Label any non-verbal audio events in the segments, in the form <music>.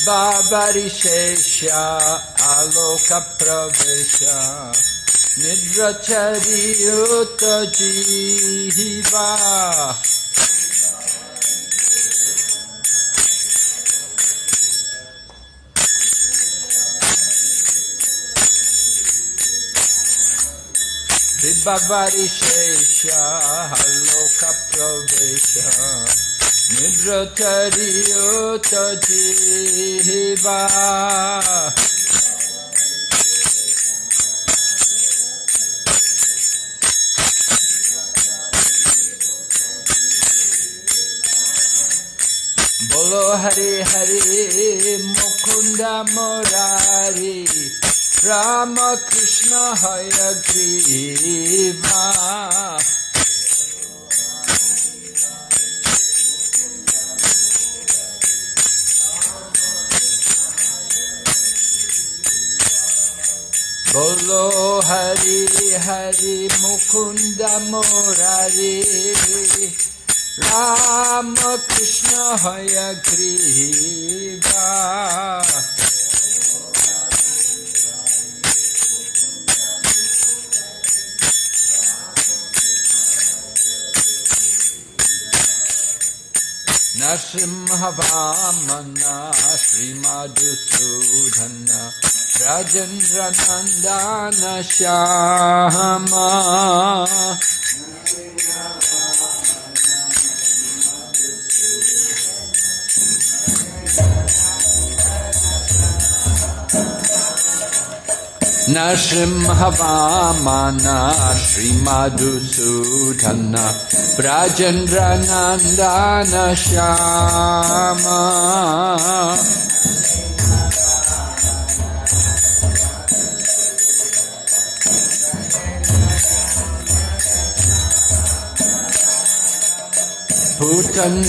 Vibhavarishesha aloka pravesha Nidrachariyuta jiva নিদ্রচরিয়ত জিহিবা বলো হরে হরে মুকুন্দ মোরারি রাম কৃষ্ণ হরে গ্রীবা Hari Hari Mukunda Murari Rama Krishna Hayagriva Narasimhavamana राजेन्द्रनन्दन Shyama. न सिंहवामन श्रीमधुसूदन राजेन्द्रनन्दन श्यामा। भून्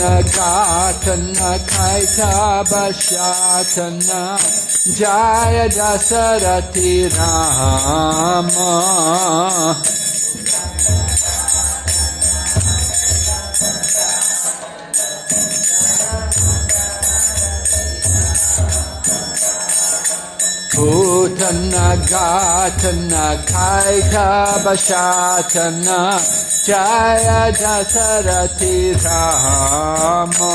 जय दशरथि राम। गा न बस्थन Rama Putana Gatana Kaita Bashatana Jaya Dasarati Rama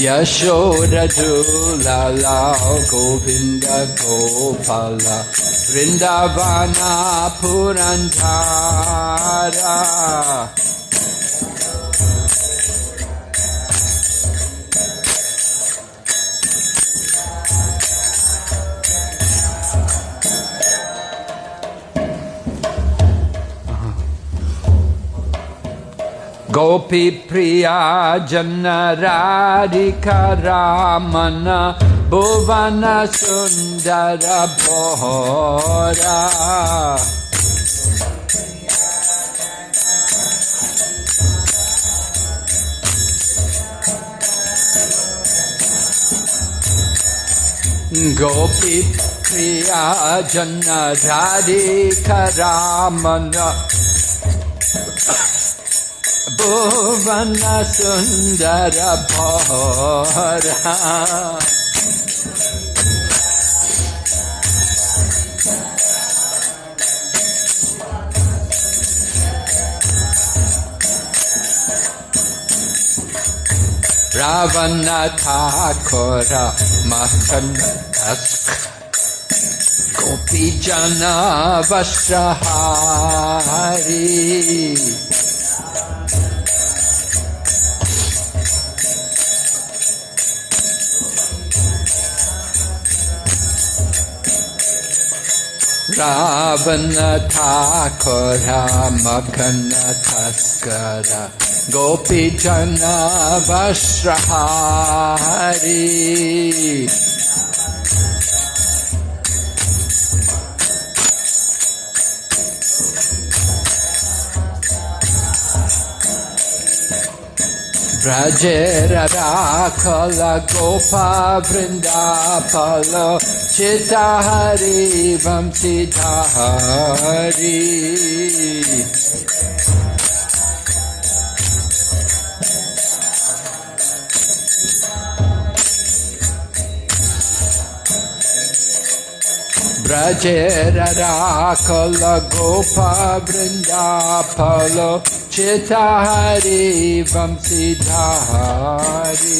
Yashoda Dulala Govinda Gopala Vrindavana Gopi Priya Jana Radhika Ramana Bhuvana Sundara Bhora Gopi Priya Jana Radhika Ramana भुवन सुंदर भरा। रावण था खोरा मखन गोपी जना वस्त्रहारी वणोरा मघनथास्कर गोपीजनवस्रहा हरि ब्रजेर राखल गोपा वृन्दाफल चिता हरि वं चिता Hari Brajera Rakala Gopa Vrindapala चारे वंशी धारे।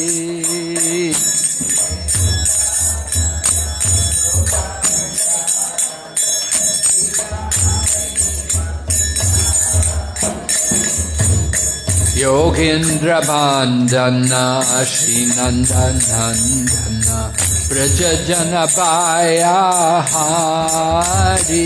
योगेन्द्र नंदन श्रीनन्दनन्दन व्रज जनपाया हारी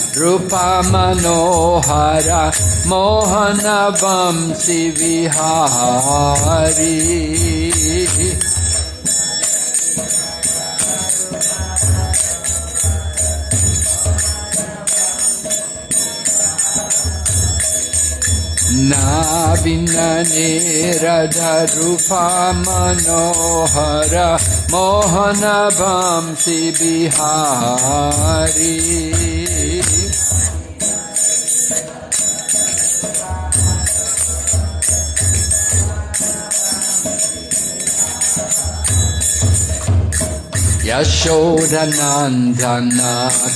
ृप मनोहर मोहनवंसि विन निरदृपा मनोहर मोहनवंसि बिहारी यशोधनन्दना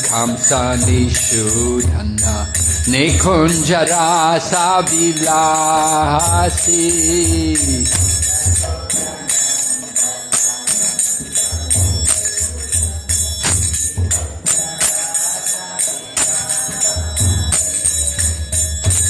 कंसनिषूधन निकुञ्जरा सा विलासी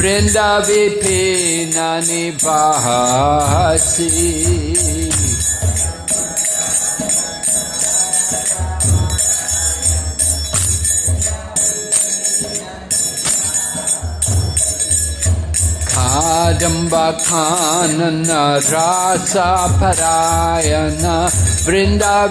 वृन्दाविनिवासि खाजम्बाखान न रासापरायण वृन्दाविनिवासी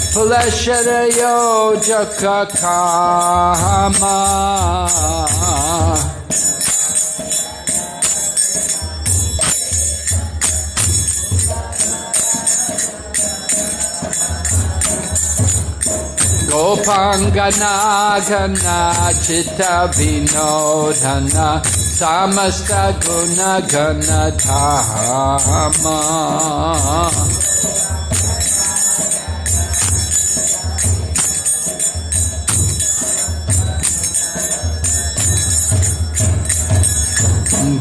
Kama Ananda Vardhana Prema Niketana Pulashara Yojaka Kama. Gopangana Chitta Vinodhana Samasta Guna Gana Dhama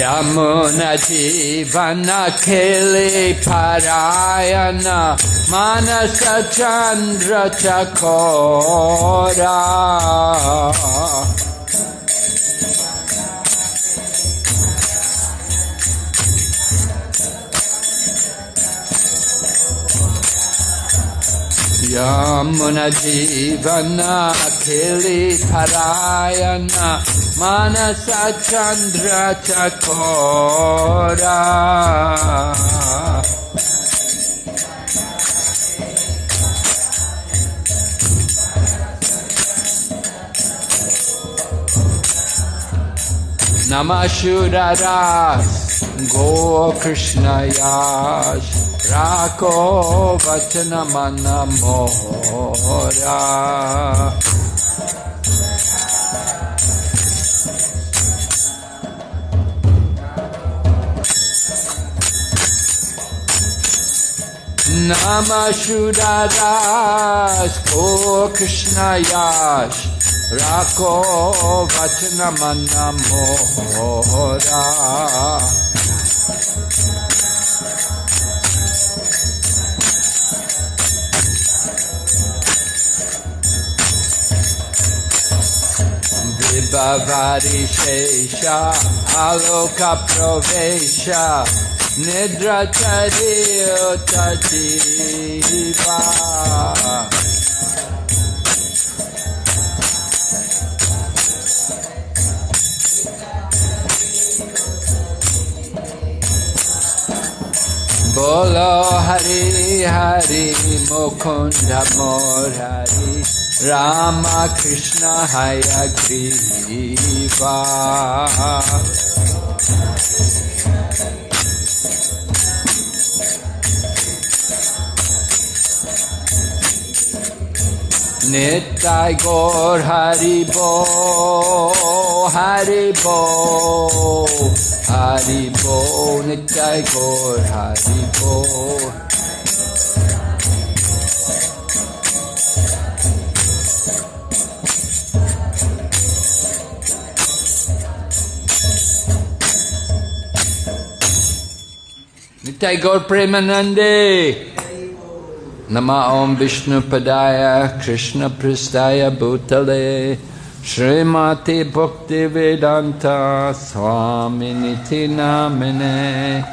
Vinodhana Samasta Guna Gana Dhama Yamuna Jivana Kili Parayana Manasa Chandra मानस चंद्र चकोरा नमः शूररास गोकृष्णयाश राको वचनमनमोरा Namashuraras Go Krishna Yash Rako Vachana Manamora Vibhavari Shesha Aloka Pravesha নিদ্রাচারিবা বল হরি হরি মুখুন্দ মোরারি রাম কৃষ্ণ হয় গ্রীবা Nitai Gaur Haribo Haribo Haribo Nitai Gaur Haribo Nitai Gaur Premanande Nama Om Vishnu Padaya Krishna Pristaya Bhutale Srimati Bhakti Vedanta Swami Niti Namine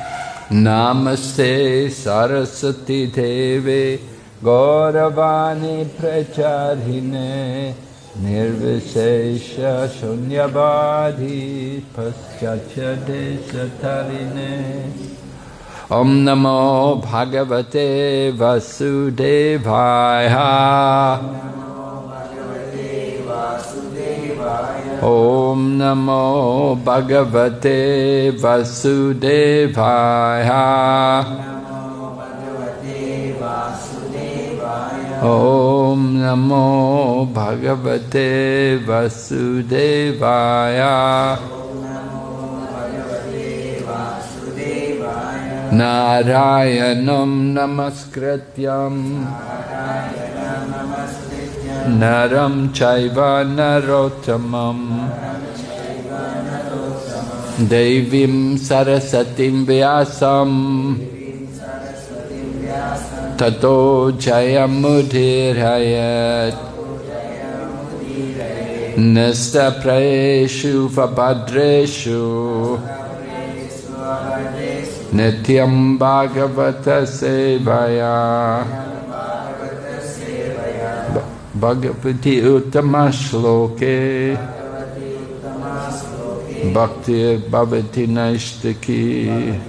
Namaste Saraswati Devi Gauravani Pracharine Nirvishesha Shunyavadhi Paschatya Desatarine ॐ नमो भगवते वसुदेवाय। ॐ नमो भगवते वसुदेवाय। ॐ नमो भगवते वसुदेवाय। नारायणं नमस्कृत्यं। नरं चैव नरोत्तमं देवीं सरस्वतीं व्यासं ततो जयमुदीरयत्। नस्तप्रयेषु भद्रेषु Nityam Bhagavata Sevaya Bhagavati Uttama Shloke Bhakti Bhavati Naishtaki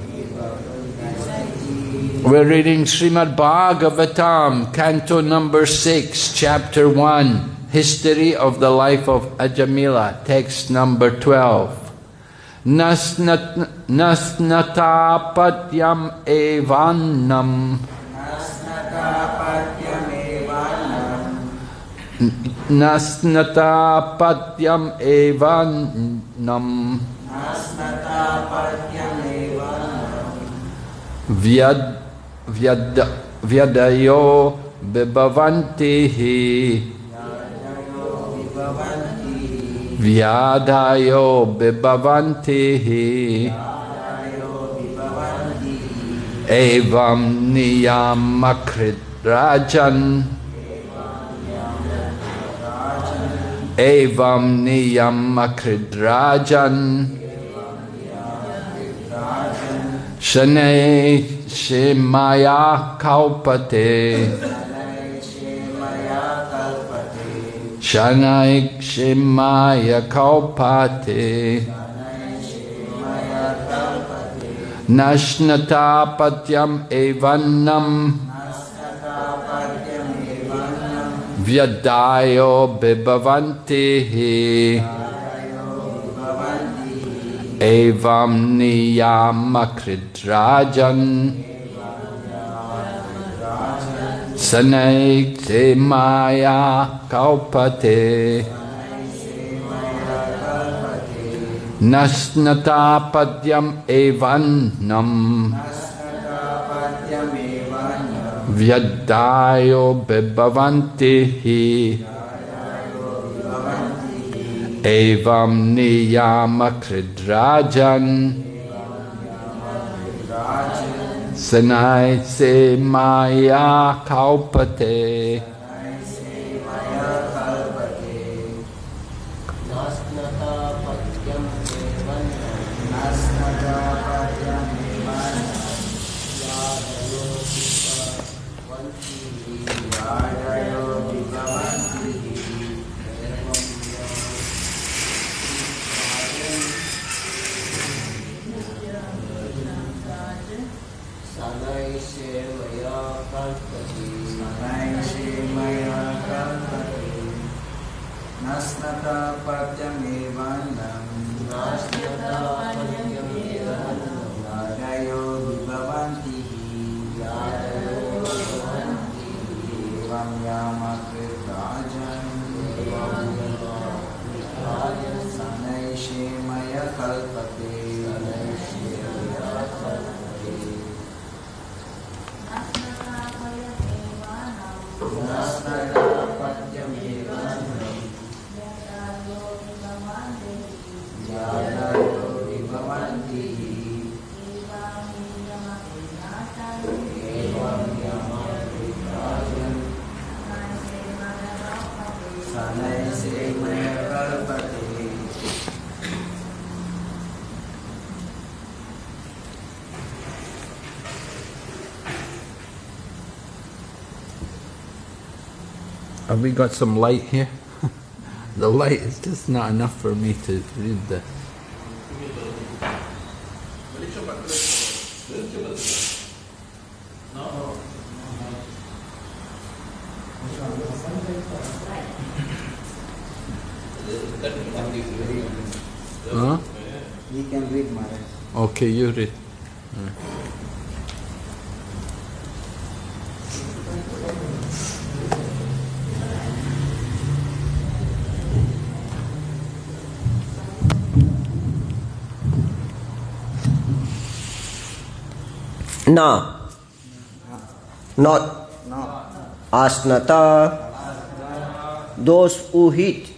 We're reading Srimad Bhagavatam, Canto number 6, Chapter 1, History of the Life of Ajamila, text number 12. नस्नतापत्यम एवान्नम। नस्नतापत्यम एवान्नम। व्यद व्यद व्यदयो बिभवन्ति he. Bibhavantihi vyadayo bibhavantihi evam niyamakrit rajan evam niyamakrit rajan Shanay Shemaya Kaupate Shanaik Shemaya Kaupate Nashnatapatyam Evanam Vyadayo Bibavantihi Evam Niyamakradrajan Evam Sanaikte maya kalpate Nasnata padyam evanam Vyadayo bebavantihi Evam niyama kridrajan Senai se maya kalpate. Shemaya Kalpate Have we got some light here? <laughs> the light is just not enough for me to read this. Huh? We can read Maharaj. Okay, you read. Na. Not. Asnata. Those who hit.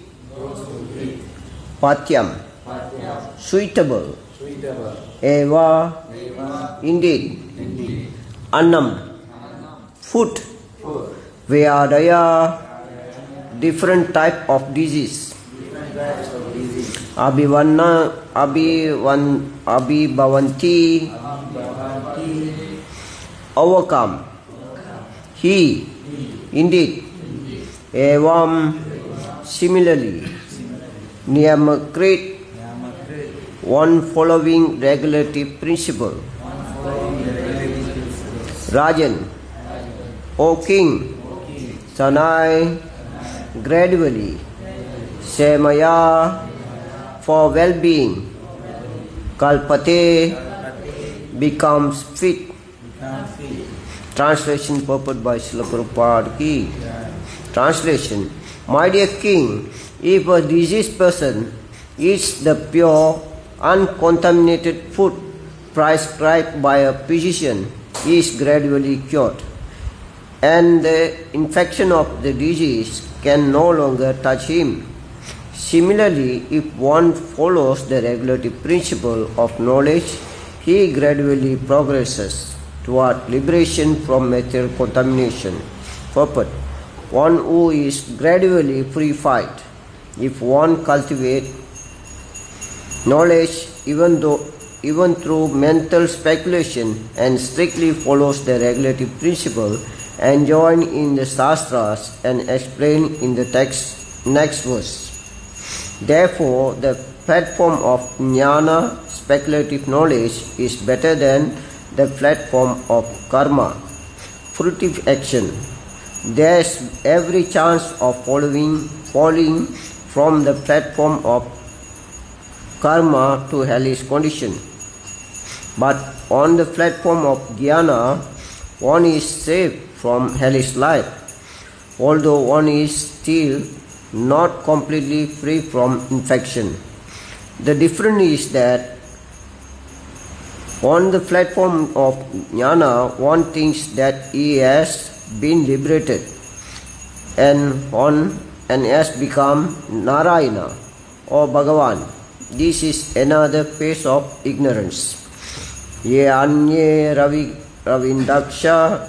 Patyam. Suitable. Eva. Indeed. Annam. Food. Vyadaya. Different type of disease. Abhivanna. Abhivan. Abhibhavanti. Overcome. He, indeed, evam, similarly, Niyamakrit, one following regulative principle. Rajan, O king, Sanai, gradually, Semaya, for well-being, Kalpate, becomes fit. Translation purport by Srila Prabhupada ki. Translation My dear king, if a diseased person eats the pure, uncontaminated food prescribed by a physician, he is gradually cured. And the infection of the disease can no longer touch him. Similarly, if one follows the regulative principle of knowledge, he gradually progresses toward liberation from material contamination. Purport One who is gradually purified. If one cultivates knowledge, even though even through mental speculation and strictly follows the regulative principle enjoined in the Shastras and explained in the text next verse. Therefore, the platform of jnana, speculative knowledge, is better than the platform of karma, fruitive action. There is every chance of following, falling from the platform of karma to hellish condition. But on the platform of jnana, one is saved from hellish life, although one is still not completely free from infection. The difference is that on the platform of jnana, one thinks that he has been liberated and on and has become Narayana or Bhagavan. This is another phase of ignorance. Ye anye ravi ravindaksha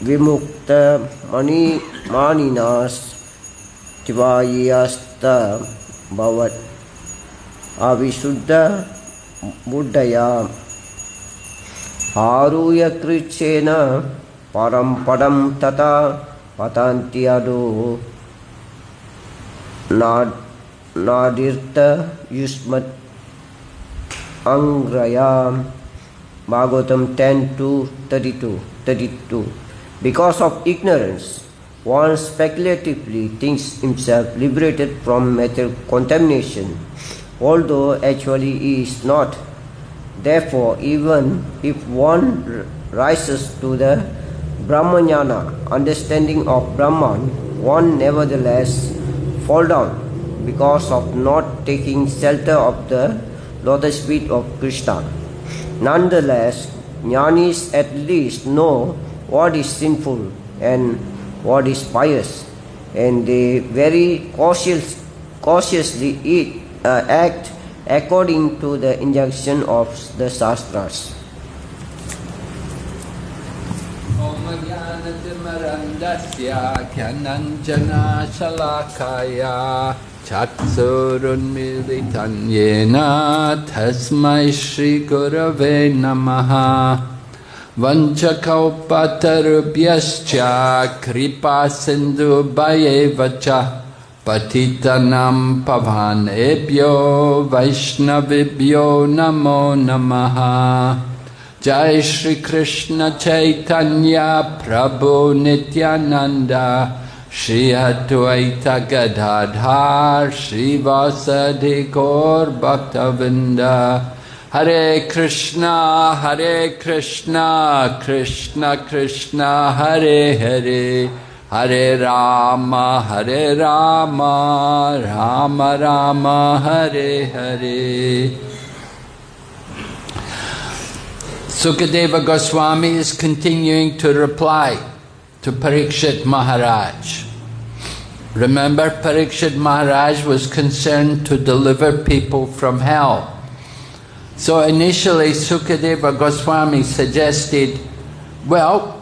vimukta mani maninas tivayasta bhavat avisuddha buddhaya आरुह्य कृच्छेन परं पदं तथा पतन्ति अदो नादिर्त युष्मत् Angraya Bhagavatam 10 to 32, 32. Because of ignorance, one speculatively thinks himself liberated from material contamination, although actually he is not. Therefore, even if one rises to the Brahmajnana, understanding of Brahman, one nevertheless fall down because of not taking shelter of the lotus feet of Krishna. Nonetheless, jnanis at least know what is sinful and what is pious, and they very cautious, cautiously eat, act according to the injunction of the Shastras. चक्षुरुन्मिलितं येन तस्मै श्रीगुरवे नमः वञ्चकौपतरुभ्यश्च कृपासिन्धुभयेव च पतितनं पवनेभ्यो वैष्णवेभ्यो नमो नमः जय श्रीकृष्ण चैतन्य प्रभु Nityanand Shri Advaita Gadadhar Srivasadi Gaur Bhaktavinda Hare Krishna Hare Krishna Krishna Krishna Hare Hare Hare Rama Hare Rama Rama Rama Hare Hare Sukadeva Goswami is continuing to reply to Parikshit Maharaj. Remember, Parikshit Maharaj was concerned to deliver people from hell. So initially, Sukadeva Goswami suggested, well,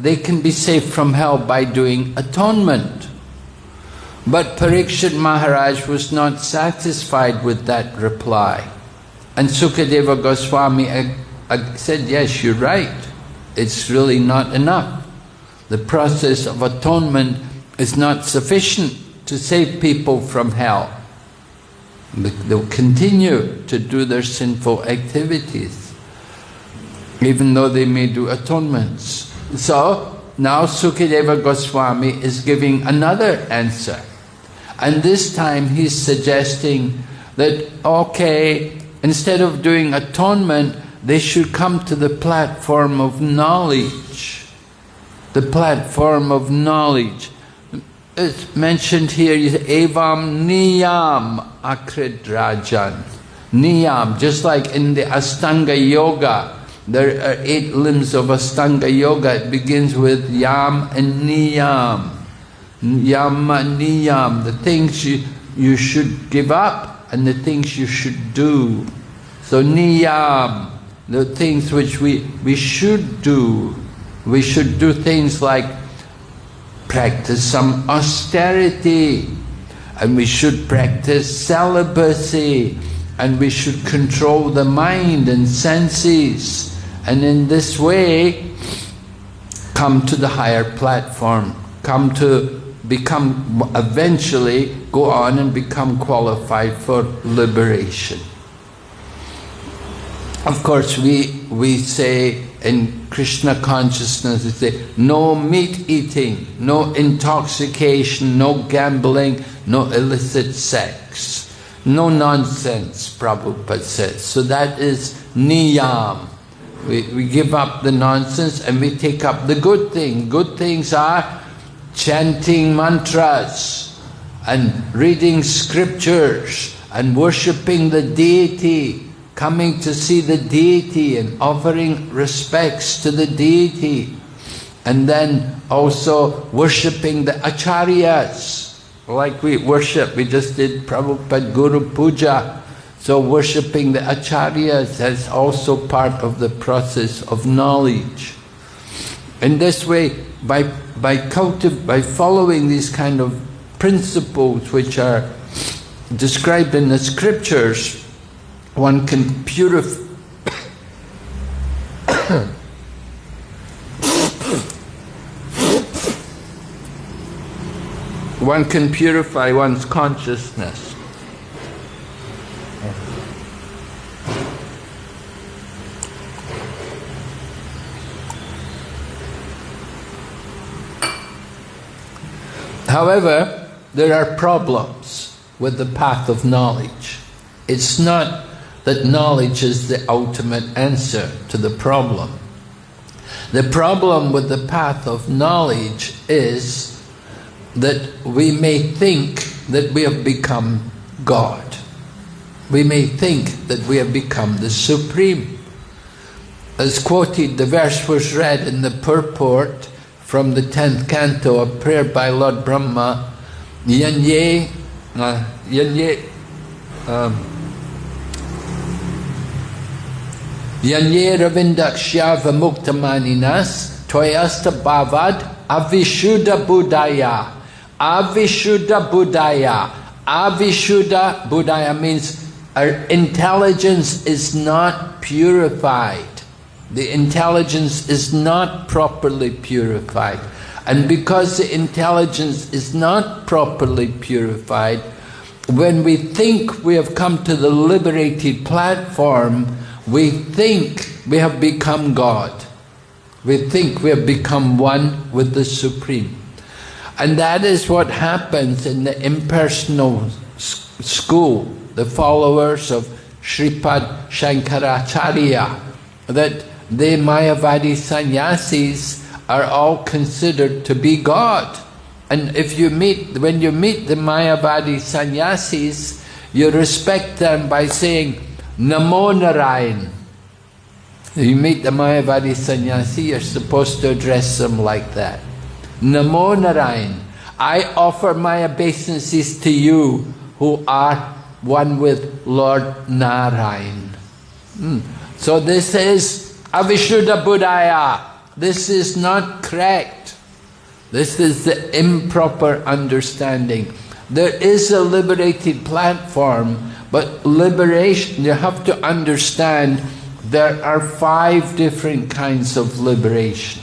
they can be saved from hell by doing atonement. But Parikshit Maharaj was not satisfied with that reply. And Sukadeva Goswami said, yes, you're right. It's really not enough. The process of atonement is not sufficient to save people from hell. They'll continue to do their sinful activities, even though they may do atonements. So, now Sukadeva Goswami is giving another answer. And this time he's suggesting that, okay, instead of doing atonement, they should come to the platform of knowledge. The platform of knowledge it's mentioned here, evam niyam akridrajan. Niyam, just like in the Astanga Yoga, there are eight limbs of Astanga Yoga. It begins with yam and niyam. Yama niyam, the things you, you should give up and the things you should do. So niyam, the things which we, we should do. We should do things like practice some austerity and we should practice celibacy and we should control the mind and senses and in this way come to the higher platform, come to become, eventually go on and become qualified for liberation. Of course, we, we say in Krishna consciousness, we say no meat eating, no intoxication, no gambling, no illicit sex. No nonsense, Prabhupada says. So that is niyam. We, we give up the nonsense and we take up the good thing. Good things are chanting mantras and reading scriptures and worshipping the deity coming to see the deity and offering respects to the deity and then also worshipping the acharyas like we worship, we just did Prabhupada Guru Puja. So worshipping the acharyas is also part of the process of knowledge. In this way, by, by, cultiv by following these kind of principles which are described in the scriptures, one can purify <coughs> one can purify one's consciousness. However, there are problems with the path of knowledge. It's not that knowledge is the ultimate answer to the problem. The problem with the path of knowledge is that we may think that we have become God. We may think that we have become the Supreme. As quoted, the verse was read in the purport from the 10th canto, a prayer by Lord Brahma, Yanye, uh, Yanye, um, Yanye Ravindakshya Vamuktamaninas, Toyasta Bhavad, Avishuddha Buddhaya. Avishuddha Buddhaya. Avishuddha Buddhaya means our intelligence is not purified. The intelligence is not properly purified. And because the intelligence is not properly purified, when we think we have come to the liberated platform, we think we have become God. We think we have become one with the Supreme. And that is what happens in the impersonal school, the followers of Sripad Shankaracharya, that the Mayavadi sannyasis are all considered to be God. And if you meet, when you meet the Mayavadi sannyasis, you respect them by saying, Namo Narayan. You meet the Mayavadi sannyasi, you're supposed to address them like that. Namo Narayan, I offer my obeisances to you who are one with Lord Narayan. Hmm. So this is Avishuddha Buddhaya. This is not correct. This is the improper understanding. There is a liberated platform, but liberation, you have to understand there are five different kinds of liberation.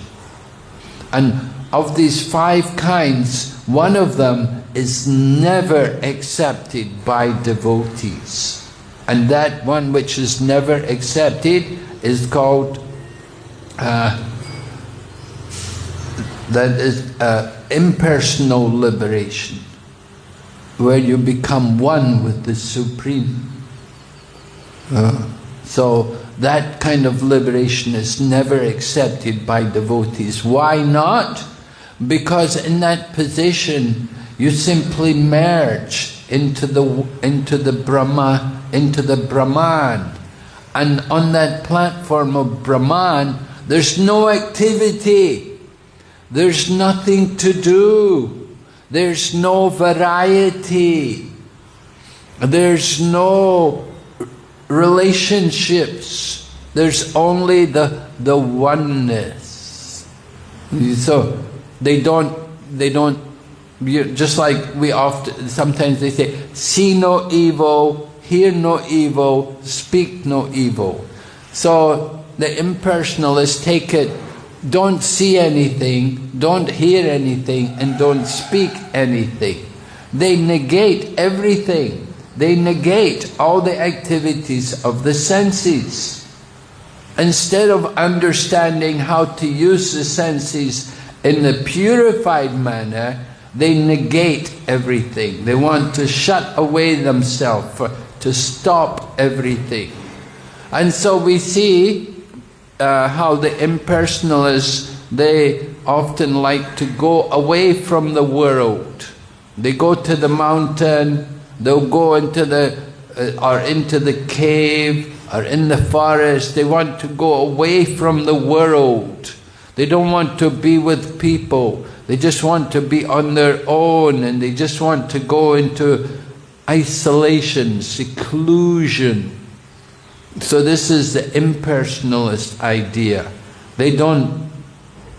And of these five kinds, one of them is never accepted by devotees. And that one which is never accepted is called, uh, that is uh, impersonal liberation, where you become one with the Supreme. Uh, so that kind of liberation is never accepted by devotees. Why not? Because in that position, You simply merge into the, into the Brahma, into the Brahman. And on that platform of Brahman, there's no activity. There's nothing to do. There's no variety. There's no relationships. There's only the, the oneness. So they don't, they don't, just like we often, sometimes they say, see no evil, hear no evil, speak no evil. So the impersonalists take it, don't see anything, don't hear anything, and don't speak anything. They negate everything. They negate all the activities of the senses. Instead of understanding how to use the senses in the purified manner, they negate everything. They want to shut away themselves, to stop everything. And so we see uh, how the impersonalists, they often like to go away from the world. They go to the mountain, They'll go into the, uh, or into the cave, or in the forest. They want to go away from the world. They don't want to be with people. They just want to be on their own and they just want to go into isolation, seclusion. So this is the impersonalist idea. They don't,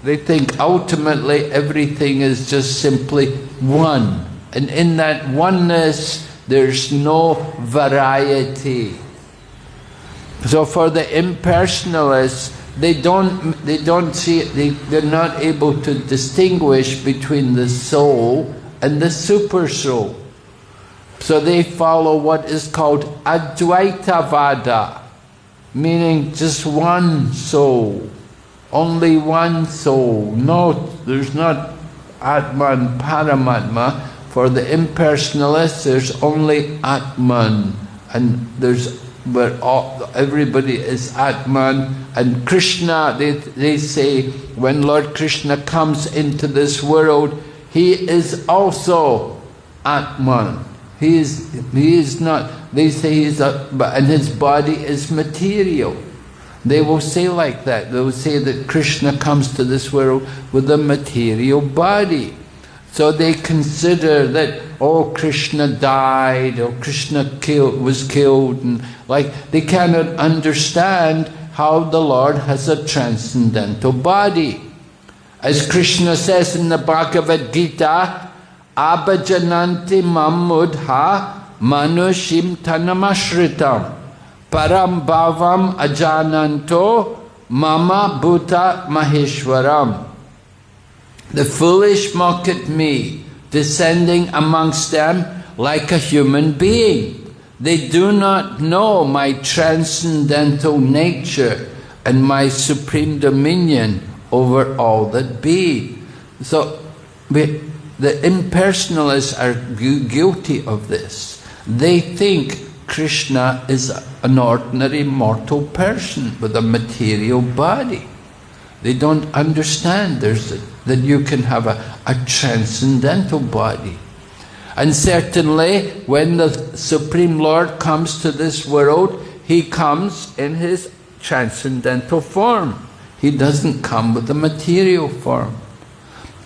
they think ultimately everything is just simply one. And in that oneness, there's no variety. So for the impersonalists, they don't, they don't see, they, they're not able to distinguish between the soul and the super soul. So they follow what is called Advaita Vada, meaning just one soul, only one soul. No, there's not Atman Paramatma, for the impersonalists, there's only Atman, and there's where all, everybody is Atman, and Krishna, they, they say, when Lord Krishna comes into this world, he is also Atman. He is, he is not, they say he's a, and his body is material. They will say like that. They will say that Krishna comes to this world with a material body. So they consider that, oh, Krishna died, or Krishna killed, was killed, and like they cannot understand how the Lord has a transcendental body. As Krishna says in the Bhagavad Gita, Abhajananti mamudha manushim tanamashritam param bhavam ajananto mama bhuta maheshwaram. The foolish mock at me, descending amongst them like a human being. They do not know my transcendental nature and my supreme dominion over all that be. So we, the impersonalists are gu guilty of this. They think Krishna is an ordinary mortal person with a material body. They don't understand there's a, that you can have a, a transcendental body. And certainly, when the Supreme Lord comes to this world, He comes in His transcendental form. He doesn't come with a material form.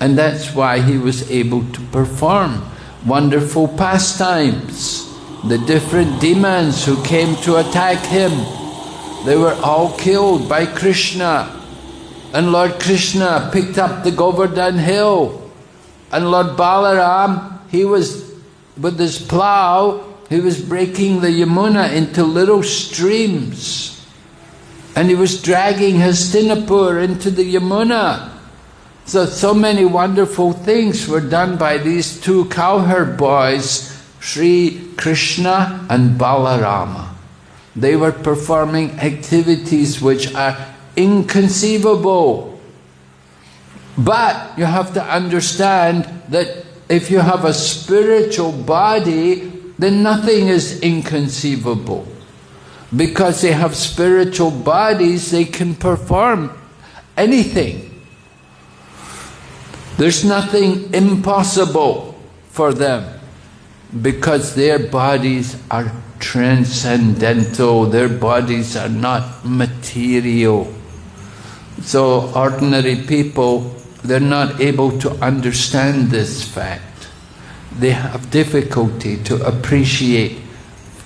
And that's why He was able to perform wonderful pastimes. The different demons who came to attack Him, they were all killed by Krishna. And Lord Krishna picked up the Govardhan hill. And Lord Balaram, he was with his plough, he was breaking the Yamuna into little streams. And he was dragging Hastinapur into the Yamuna. So, so many wonderful things were done by these two cowherd boys, Sri Krishna and Balarama. They were performing activities which are inconceivable. But you have to understand that if you have a spiritual body, then nothing is inconceivable. Because they have spiritual bodies, they can perform anything. There's nothing impossible for them because their bodies are transcendental, their bodies are not material. So ordinary people, they're not able to understand this fact. They have difficulty to appreciate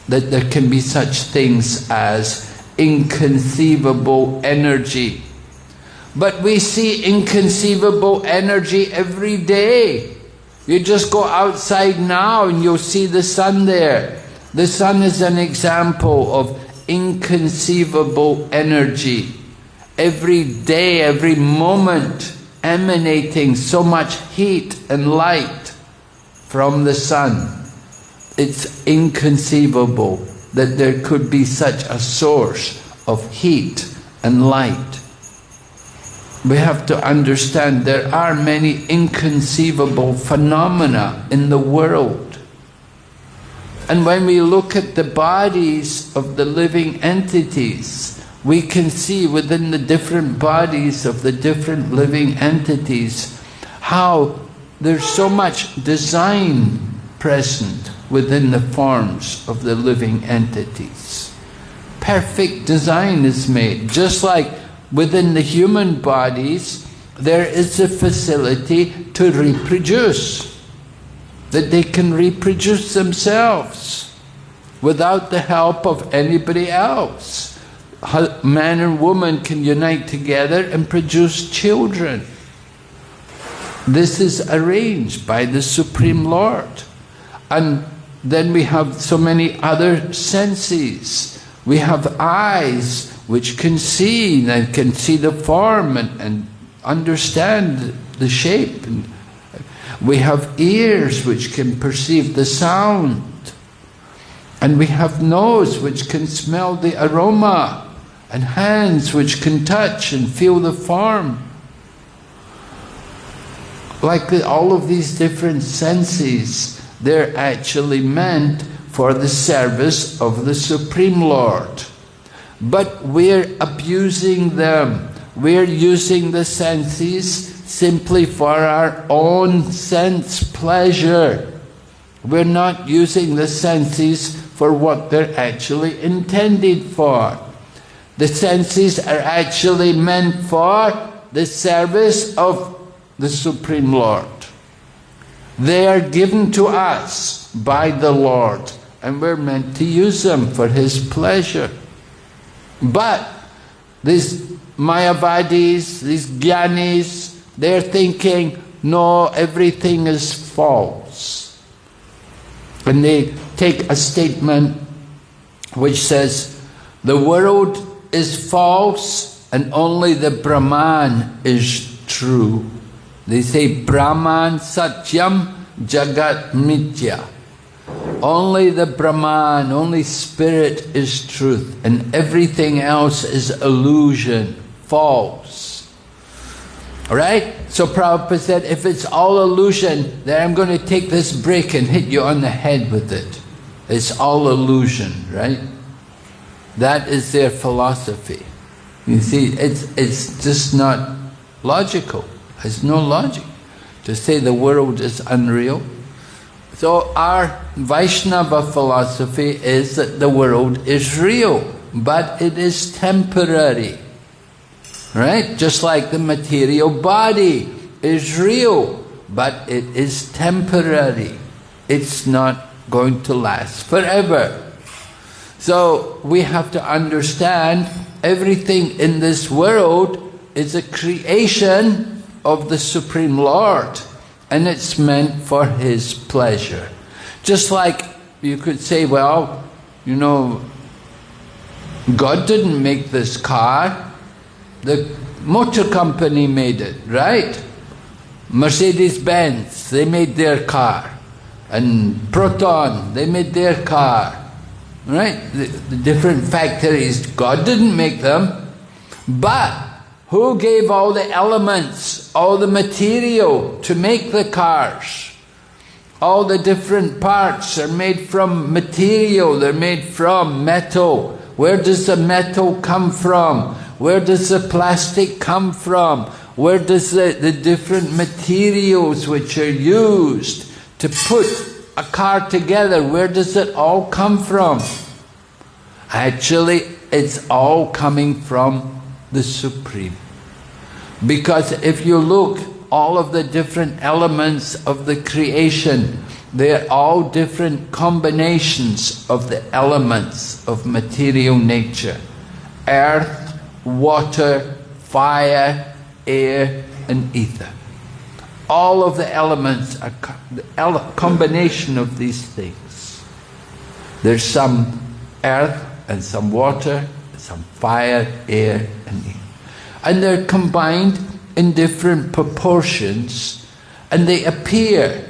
that there can be such things as inconceivable energy. But we see inconceivable energy every day. You just go outside now and you'll see the sun there. The sun is an example of inconceivable energy. Every day, every moment, emanating so much heat and light from the sun. It's inconceivable that there could be such a source of heat and light we have to understand there are many inconceivable phenomena in the world. And when we look at the bodies of the living entities, we can see within the different bodies of the different living entities how there's so much design present within the forms of the living entities. Perfect design is made, just like within the human bodies, there is a facility to reproduce, that they can reproduce themselves without the help of anybody else. Man and woman can unite together and produce children. This is arranged by the Supreme Lord. And then we have so many other senses. We have eyes, which can see and can see the form and, and understand the shape. And we have ears which can perceive the sound. And we have nose which can smell the aroma. And hands which can touch and feel the form. Like all of these different senses, they're actually meant for the service of the Supreme Lord but we're abusing them. We're using the senses simply for our own sense pleasure. We're not using the senses for what they're actually intended for. The senses are actually meant for the service of the Supreme Lord. They are given to us by the Lord, and we're meant to use them for His pleasure. But these Mayavadis, these Gyanis, they're thinking, no, everything is false. And they take a statement which says, the world is false and only the Brahman is true. They say Brahman Satyam Jagat Mithya. Only the Brahman, only spirit is truth, and everything else is illusion, false. Alright? So Prabhupada said, if it's all illusion, then I'm going to take this brick and hit you on the head with it. It's all illusion, right? That is their philosophy. You see, it's, it's just not logical. There's no logic. To say the world is unreal, so our Vaishnava philosophy is that the world is real, but it is temporary. Right? Just like the material body is real, but it is temporary. It's not going to last forever. So we have to understand everything in this world is a creation of the Supreme Lord and it's meant for His pleasure. Just like you could say, well, you know, God didn't make this car, the motor company made it, right? Mercedes-Benz, they made their car. And Proton, they made their car. Right? The, the different factories, God didn't make them. But who gave all the elements, all the material to make the cars? All the different parts are made from material, they're made from metal. Where does the metal come from? Where does the plastic come from? Where does the, the different materials which are used to to put a car together, where does it all come from? Actually, it's all coming from the Supreme. Because if you look, all of the different elements of the creation, they're all different combinations of the elements of material nature. Earth, water, fire, air and ether. All of the elements are the combination of these things. There's some earth and some water, some fire, air and ether. And they're combined in different proportions and they appear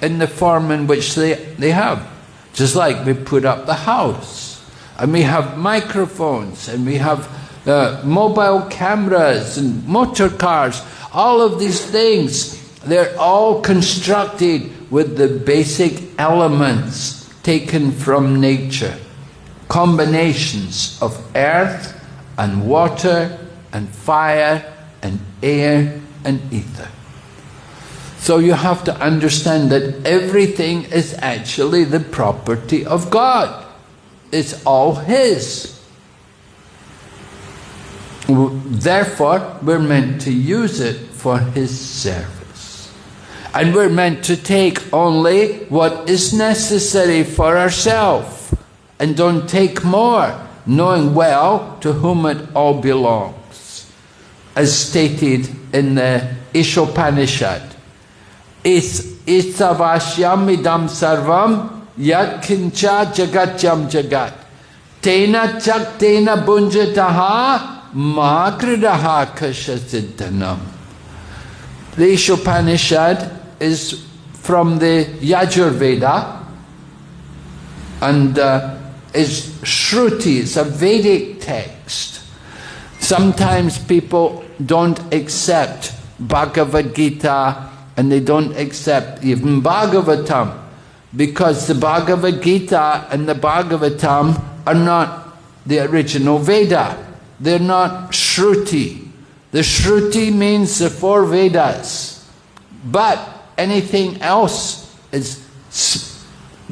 in the form in which they, they have. Just like we put up the house and we have microphones and we have uh, mobile cameras and motor cars, all of these things, they're all constructed with the basic elements taken from nature. Combinations of earth and water and fire and air and ether. So you have to understand that everything is actually the property of God. It's all His. Therefore, we're meant to use it for His service. And we're meant to take only what is necessary for ourselves and don't take more, knowing well to whom it all belongs. As stated in the Ishopanishad, Isavashyam idam sarvam kincha jagatyam jagat. Tena chak tena bunjataha makridaha kashasiddhanam. The Ishopanishad is from the Yajurveda and uh, is Shruti, it's a Vedic text. Sometimes people don't accept Bhagavad Gita and they don't accept even Bhagavatam because the Bhagavad Gita and the Bhagavatam are not the original Veda. They're not Shruti. The Shruti means the four Vedas. But anything else is,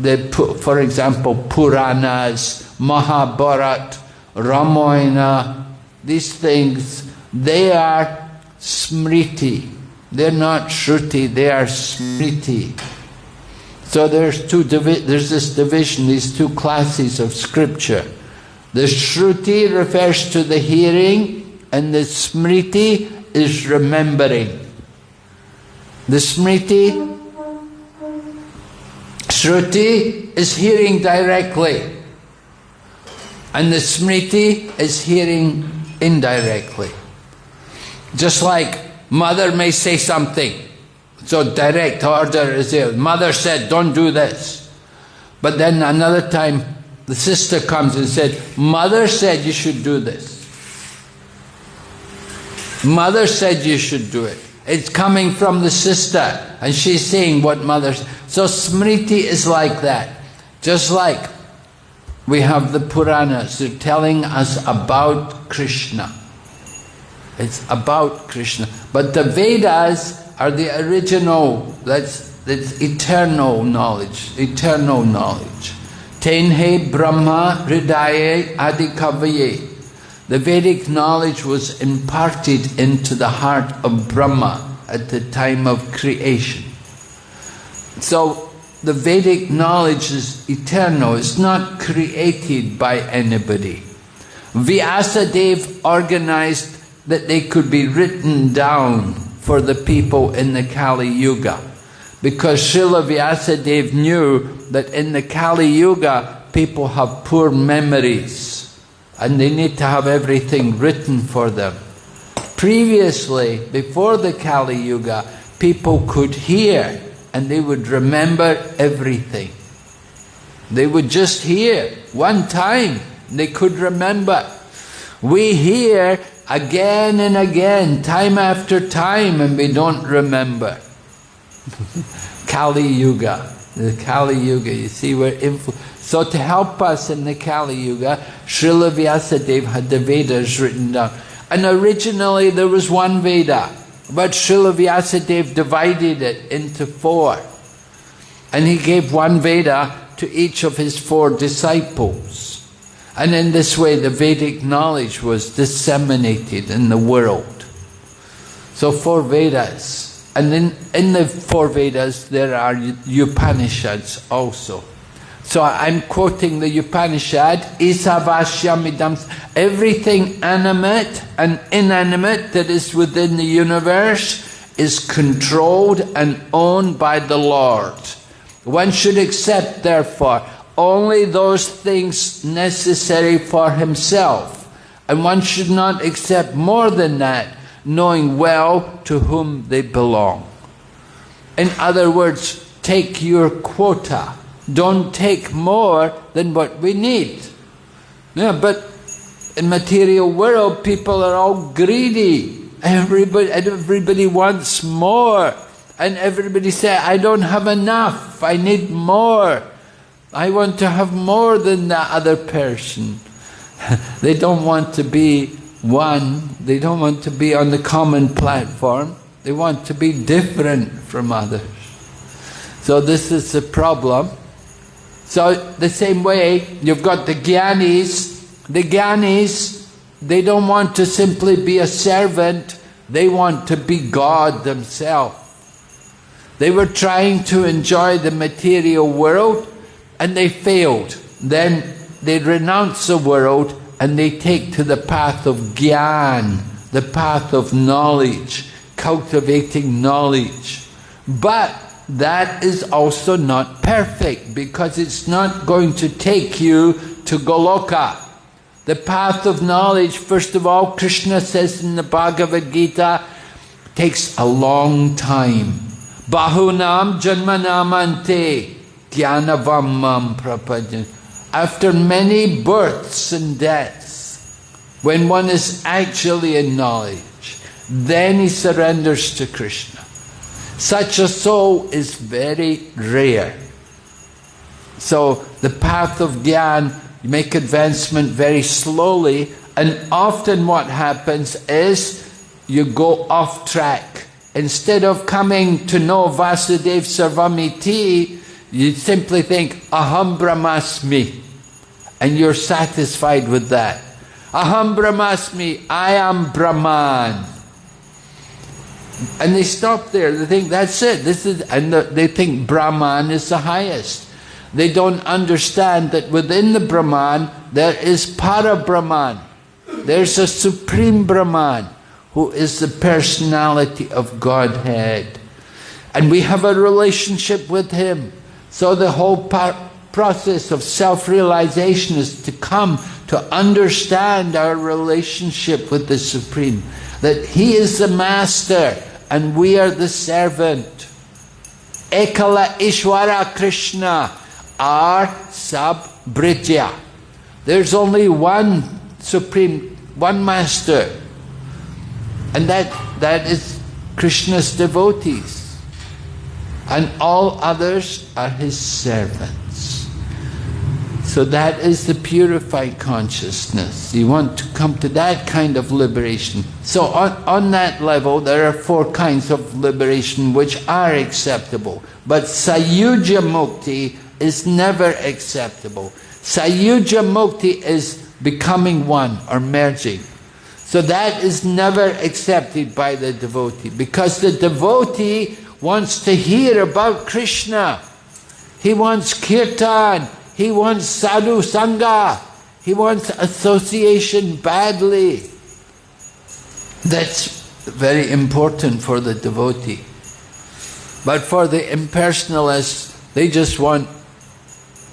the, for example, Puranas, Mahabharat, Ramayana, these things, they are Smriti. They're not Shruti, they are Smriti. So there's two there's this division, these two classes of scripture. The Shruti refers to the hearing and the Smriti is remembering. The Smriti, Shruti is hearing directly and the Smriti is hearing indirectly. Just like Mother may say something. So direct order is there. Mother said, don't do this. But then another time, the sister comes and said, Mother said you should do this. Mother said you should do it. It's coming from the sister, and she's seeing what mother. So Smriti is like that. Just like we have the Puranas, they're telling us about Krishna. It's about Krishna. But the Vedas are the original, that's, that's eternal knowledge, eternal knowledge. Tenhe Brahma Hridaye Adikavaye. The Vedic knowledge was imparted into the heart of Brahma at the time of creation. So the Vedic knowledge is eternal, it's not created by anybody. Vyasadeva organized that they could be written down for the people in the Kali Yuga. Because Srila Vyasadeva knew that in the Kali Yuga, people have poor memories and they need to have everything written for them. Previously, before the Kali Yuga, people could hear and they would remember everything. They would just hear one time, they could remember. We hear again and again, time after time, and we don't remember. <laughs> Kali Yuga, the Kali Yuga, you see, we're influ So to help us in the Kali Yuga, Srila Vyasadeva had the Vedas written down. And originally there was one Veda, but Srila Vyasadeva divided it into four. And he gave one Veda to each of his four disciples. And in this way, the Vedic knowledge was disseminated in the world. So, four Vedas. And in, in the four Vedas, there are Upanishads also. So I'm quoting the Upanishad, Isavashyamidam, everything animate and inanimate that is within the universe is controlled and owned by the Lord. One should accept, therefore, only those things necessary for himself, and one should not accept more than that, knowing well to whom they belong. In other words, take your quota don't take more than what we need. Yeah, but in material world, people are all greedy. Everybody, everybody wants more. And everybody say, I don't have enough, I need more. I want to have more than the other person. <laughs> they don't want to be one, they don't want to be on the common platform, they want to be different from others. So this is the problem. So the same way, you've got the Gyanis. The Gyanis, they don't want to simply be a servant, they want to be God themselves. They were trying to enjoy the material world and they failed. Then they renounce the world and they take to the path of Gyan, the path of knowledge, cultivating knowledge. But that is also not perfect because it's not going to take you to Goloka. The path of knowledge, first of all, Krishna says in the Bhagavad Gita, takes a long time. Bahunam janmanamante dhyanavam prapajan. After many births and deaths, when one is actually in knowledge, then he surrenders to Krishna. Such a soul is very rare. So the path of Gyan, you make advancement very slowly, and often what happens is you go off track. Instead of coming to know Vasudev Sarvamiti, you simply think, Aham Brahmasmi, and you're satisfied with that. Aham Brahmasmi, I am Brahman. And they stop there. They think that's it. This is, and the, they think Brahman is the highest. They don't understand that within the Brahman there is Para Brahman. There's a supreme Brahman who is the personality of Godhead. And we have a relationship with him. So the whole process of self-realization is to come to understand our relationship with the Supreme. That He is the Master and we are the servant. Ekala Ishwara Krishna, our sub-bridya. There's only one supreme, one master. And that, that is Krishna's devotees. And all others are his servants. So that is the purified consciousness. You want to come to that kind of liberation. So on, on that level, there are four kinds of liberation which are acceptable. But Sayuja Mukti is never acceptable. Sayuja Mukti is becoming one or merging. So that is never accepted by the devotee because the devotee wants to hear about Krishna. He wants kirtan. He wants sadhu sangha. He wants association badly. That's very important for the devotee. But for the impersonalists, they just want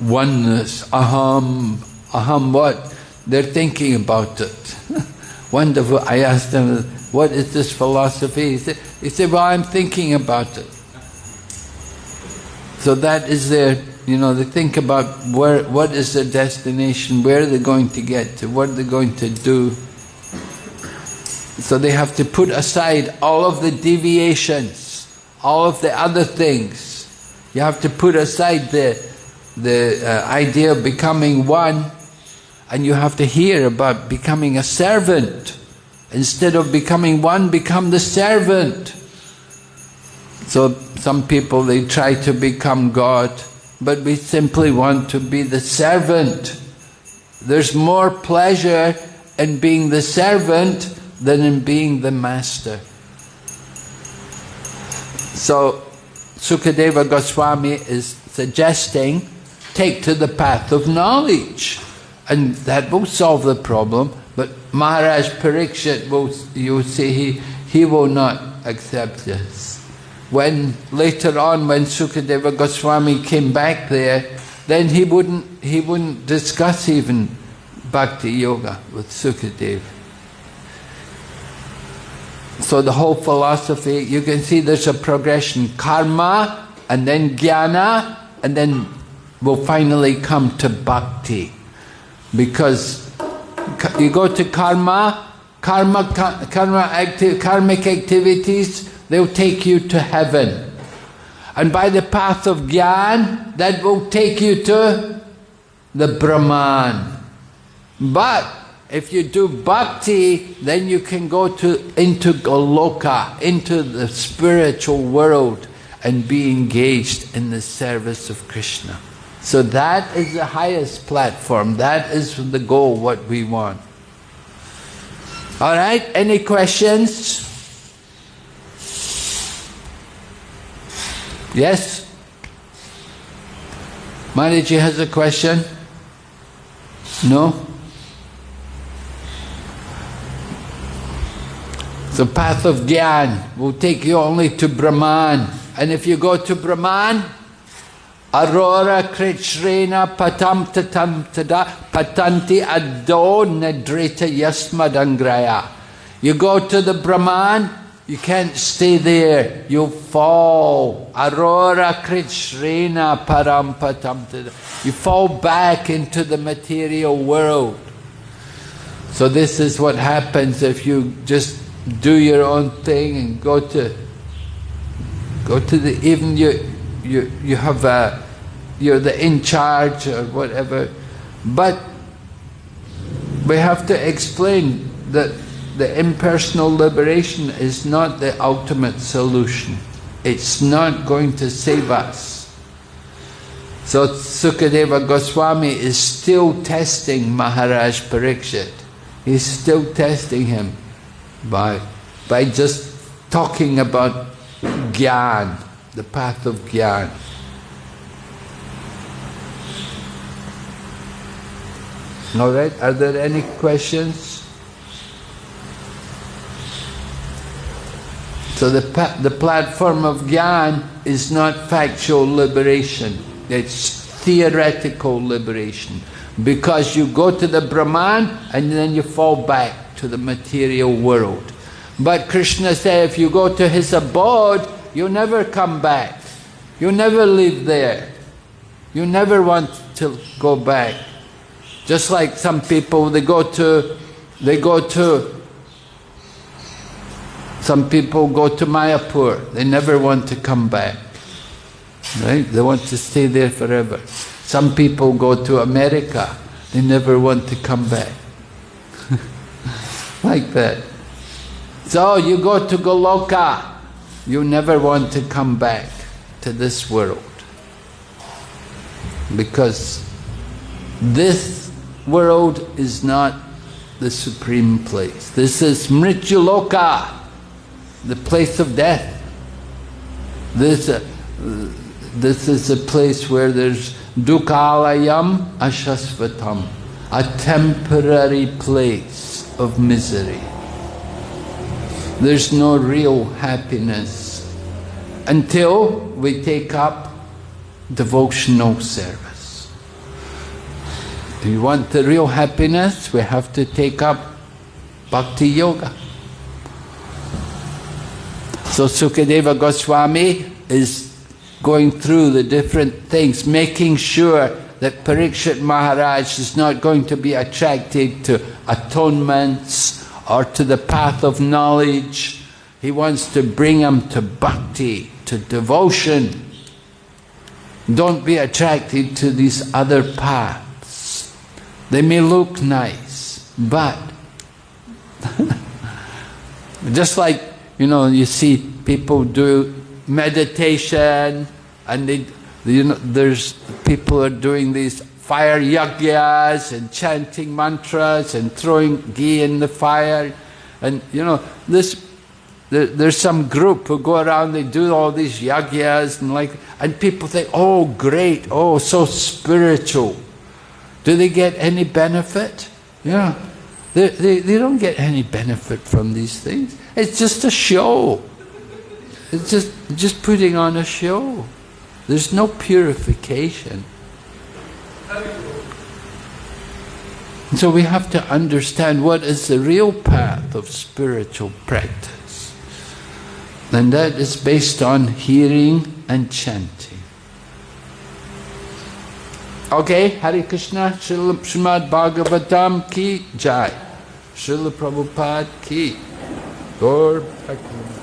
oneness, aham, aham what? They're thinking about it. <laughs> One I asked them, what is this philosophy? He said, he said, well, I'm thinking about it. So that is their you know, they think about where, what is their destination, where are they're going to get to, what are they're going to do. So they have to put aside all of the deviations, all of the other things. You have to put aside the, the uh, idea of becoming one and you have to hear about becoming a servant. Instead of becoming one, become the servant. So some people, they try to become God, but we simply want to be the servant. There's more pleasure in being the servant than in being the master. So Sukadeva Goswami is suggesting take to the path of knowledge and that will solve the problem but Maharaj Parikshit will you see he he will not accept this. When later on when Sukadeva Goswami came back there then he wouldn't he wouldn't discuss even bhakti yoga with Sukadeva. So the whole philosophy, you can see there's a progression, karma, and then jnana, and then we'll finally come to bhakti. Because you go to karma, karma, karma acti karmic activities, they'll take you to heaven. And by the path of gyan, that will take you to the Brahman. But if you do bhakti, then you can go to into Goloka, into the spiritual world and be engaged in the service of Krishna. So that is the highest platform. That is the goal, what we want. All right, any questions? Yes? Maharaji has a question? No? The path of Gyan will take you only to Brahman. And if you go to Brahman, Aurora Krichrena Patam Tatam Tada Patanti Ado Nedrita Yasmadangraya. You go to the Brahman, you can't stay there, you fall. Aurora Krichrena Param Patam Tada. You fall back into the material world. So this is what happens if you just do your own thing and go to go to the even you you you have a you're the in charge or whatever. But we have to explain that the impersonal liberation is not the ultimate solution. It's not going to save us. So Sukadeva Goswami is still testing Maharaj Parikshit. He's still testing him by, by just talking about Gyan, the path of Gyan. All right, are there any questions? So the, the platform of Gyan is not factual liberation, it's theoretical liberation. Because you go to the Brahman and then you fall back to the material world. But Krishna said if you go to his abode, you never come back. You never live there. You never want to go back. Just like some people, they go to, they go to, some people go to Mayapur, they never want to come back. Right? They want to stay there forever. Some people go to America, they never want to come back <laughs> like that. So you go to Goloka, you never want to come back to this world. Because this world is not the supreme place. This is Mrityuloka, the place of death. This, uh, this is a place where there's dukkhalayam ashasvatam, a temporary place of misery. There's no real happiness until we take up devotional service. If you want the real happiness, we have to take up bhakti yoga. So Sukadeva Goswami is going through the different things, making sure that Parikshit Maharaj is not going to be attracted to atonements or to the path of knowledge. He wants to bring him to bhakti, to devotion. Don't be attracted to these other paths. They may look nice, but <laughs> just like, you know, you see people do meditation and they, you know, there's people are doing these fire yagyas and chanting mantras and throwing ghee in the fire. And you know, this there, there's some group who go around, they do all these yagyas and like and people think, oh great, oh so spiritual. Do they get any benefit? Yeah. They, they, they don't get any benefit from these things. It's just a show. It's just, just putting on a show. There's no purification. So we have to understand what is the real path of spiritual practice. And that is based on hearing and chanting. Okay, Hare Krishna, Srila Srimad Bhagavatam ki jai. Srila Prabhupada ki. Gaur Bhakti.